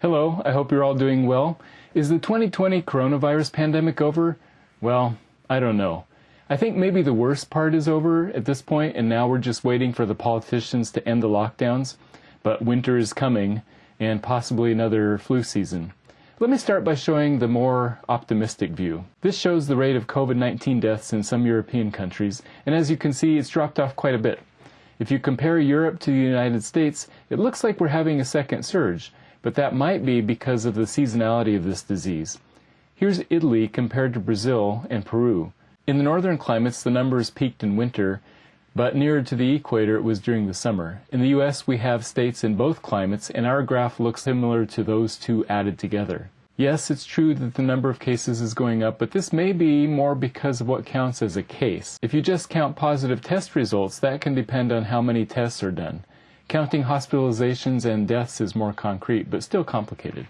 Hello, I hope you're all doing well. Is the 2020 coronavirus pandemic over? Well, I don't know. I think maybe the worst part is over at this point, and now we're just waiting for the politicians to end the lockdowns. But winter is coming, and possibly another flu season. Let me start by showing the more optimistic view. This shows the rate of COVID-19 deaths in some European countries, and as you can see, it's dropped off quite a bit. If you compare Europe to the United States, it looks like we're having a second surge, but that might be because of the seasonality of this disease. Here's Italy compared to Brazil and Peru. In the northern climates, the numbers peaked in winter, but nearer to the equator it was during the summer. In the U.S., we have states in both climates, and our graph looks similar to those two added together. Yes, it's true that the number of cases is going up, but this may be more because of what counts as a case. If you just count positive test results, that can depend on how many tests are done. Counting hospitalizations and deaths is more concrete, but still complicated.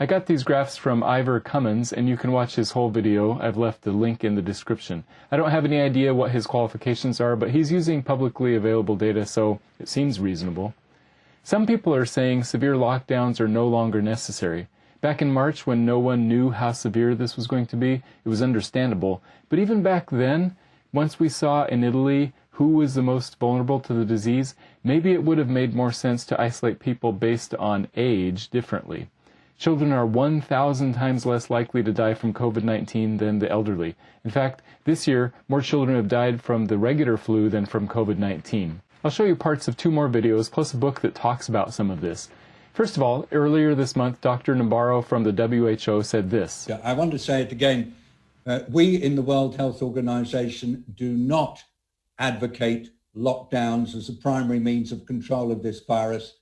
I got these graphs from Ivor Cummins, and you can watch his whole video. I've left the link in the description. I don't have any idea what his qualifications are, but he's using publicly available data, so it seems reasonable. Some people are saying severe lockdowns are no longer necessary. Back in March, when no one knew how severe this was going to be, it was understandable. But even back then, once we saw in Italy who was the most vulnerable to the disease, maybe it would have made more sense to isolate people based on age differently. Children are 1,000 times less likely to die from COVID-19 than the elderly. In fact, this year, more children have died from the regular flu than from COVID-19. I'll show you parts of two more videos, plus a book that talks about some of this. First of all, earlier this month, Dr. Nabarro from the WHO said this. I want to say it again. Uh, we in the World Health Organization do not advocate lockdowns as a primary means of control of this virus.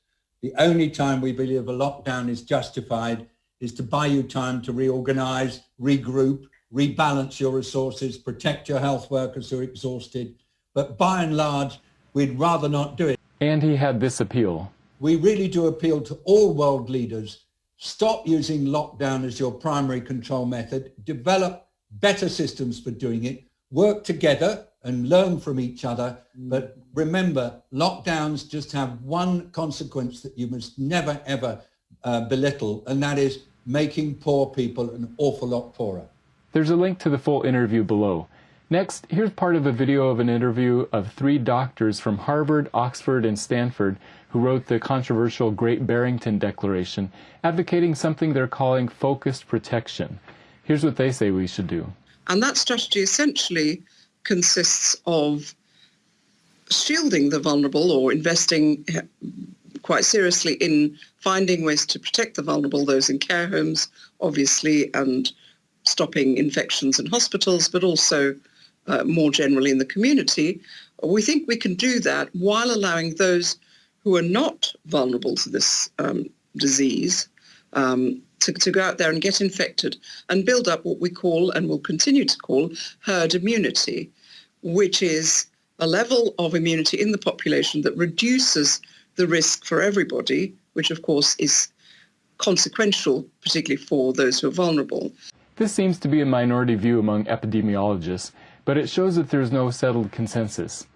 The only time we believe a lockdown is justified is to buy you time to reorganize, regroup, rebalance your resources, protect your health workers who are exhausted. But by and large, we'd rather not do it. And he had this appeal. We really do appeal to all world leaders. Stop using lockdown as your primary control method. Develop better systems for doing it. Work together and learn from each other. Mm. But remember, lockdowns just have one consequence that you must never, ever uh, belittle, and that is making poor people an awful lot poorer. There's a link to the full interview below. Next, here's part of a video of an interview of three doctors from Harvard, Oxford, and Stanford who wrote the controversial Great Barrington Declaration, advocating something they're calling focused protection. Here's what they say we should do. And that strategy essentially consists of shielding the vulnerable or investing quite seriously in finding ways to protect the vulnerable, those in care homes, obviously, and stopping infections in hospitals, but also uh, more generally in the community. We think we can do that while allowing those who are not vulnerable to this um, disease um, to, to go out there and get infected and build up what we call and will continue to call herd immunity, which is a level of immunity in the population that reduces the risk for everybody, which of course is consequential, particularly for those who are vulnerable. This seems to be a minority view among epidemiologists, but it shows that there is no settled consensus.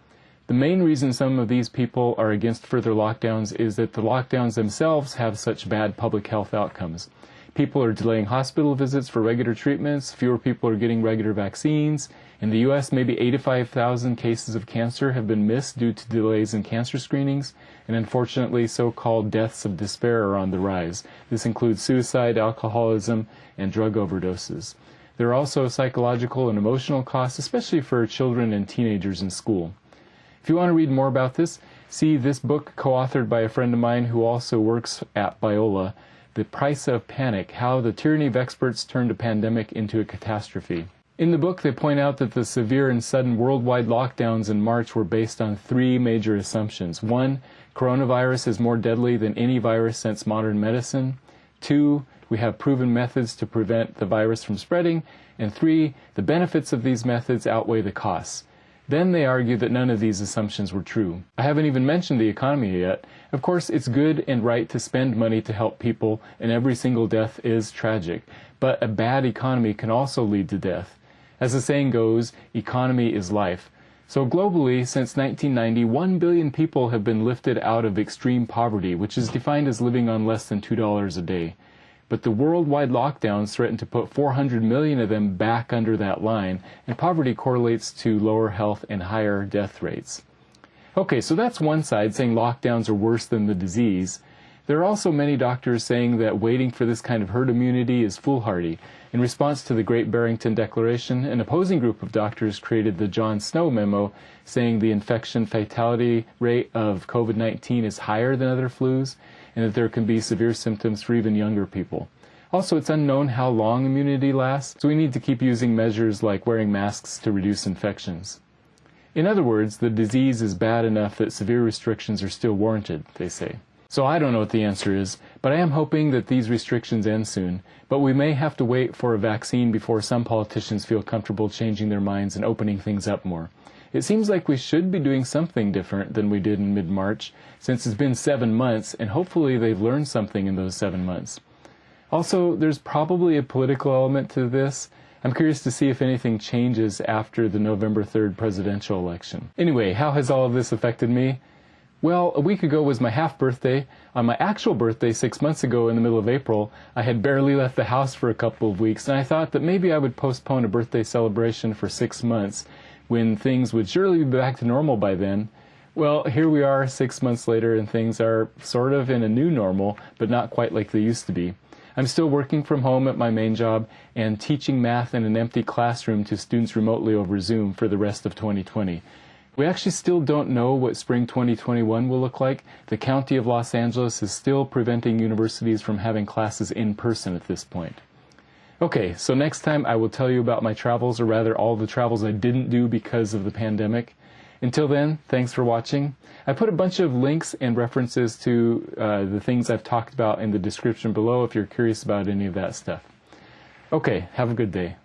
The main reason some of these people are against further lockdowns is that the lockdowns themselves have such bad public health outcomes. People are delaying hospital visits for regular treatments, fewer people are getting regular vaccines. In the U.S., maybe 85,000 cases of cancer have been missed due to delays in cancer screenings, and unfortunately, so-called deaths of despair are on the rise. This includes suicide, alcoholism, and drug overdoses. There are also psychological and emotional costs, especially for children and teenagers in school. If you want to read more about this, see this book co-authored by a friend of mine who also works at Biola, the Price of Panic, How the Tyranny of Experts Turned a Pandemic into a Catastrophe. In the book, they point out that the severe and sudden worldwide lockdowns in March were based on three major assumptions. One, coronavirus is more deadly than any virus since modern medicine. Two, we have proven methods to prevent the virus from spreading. And three, the benefits of these methods outweigh the costs. Then they argue that none of these assumptions were true. I haven't even mentioned the economy yet. Of course, it's good and right to spend money to help people, and every single death is tragic. But a bad economy can also lead to death. As the saying goes, economy is life. So globally, since 1990, 1 billion people have been lifted out of extreme poverty, which is defined as living on less than $2 a day. But the worldwide lockdowns threaten to put 400 million of them back under that line, and poverty correlates to lower health and higher death rates. Okay, so that's one side saying lockdowns are worse than the disease. There are also many doctors saying that waiting for this kind of herd immunity is foolhardy. In response to the Great Barrington Declaration, an opposing group of doctors created the John Snow memo saying the infection fatality rate of COVID 19 is higher than other flus and that there can be severe symptoms for even younger people. Also, it's unknown how long immunity lasts, so we need to keep using measures like wearing masks to reduce infections. In other words, the disease is bad enough that severe restrictions are still warranted, they say. So I don't know what the answer is, but I am hoping that these restrictions end soon. But we may have to wait for a vaccine before some politicians feel comfortable changing their minds and opening things up more. It seems like we should be doing something different than we did in mid-March, since it's been seven months, and hopefully they've learned something in those seven months. Also, there's probably a political element to this. I'm curious to see if anything changes after the November 3rd presidential election. Anyway, how has all of this affected me? Well, a week ago was my half birthday. On my actual birthday, six months ago in the middle of April, I had barely left the house for a couple of weeks, and I thought that maybe I would postpone a birthday celebration for six months when things would surely be back to normal by then. Well, here we are six months later, and things are sort of in a new normal, but not quite like they used to be. I'm still working from home at my main job and teaching math in an empty classroom to students remotely over Zoom for the rest of 2020. We actually still don't know what spring 2021 will look like. The County of Los Angeles is still preventing universities from having classes in person at this point. Okay, so next time I will tell you about my travels, or rather all the travels I didn't do because of the pandemic. Until then, thanks for watching. I put a bunch of links and references to uh, the things I've talked about in the description below if you're curious about any of that stuff. Okay, have a good day.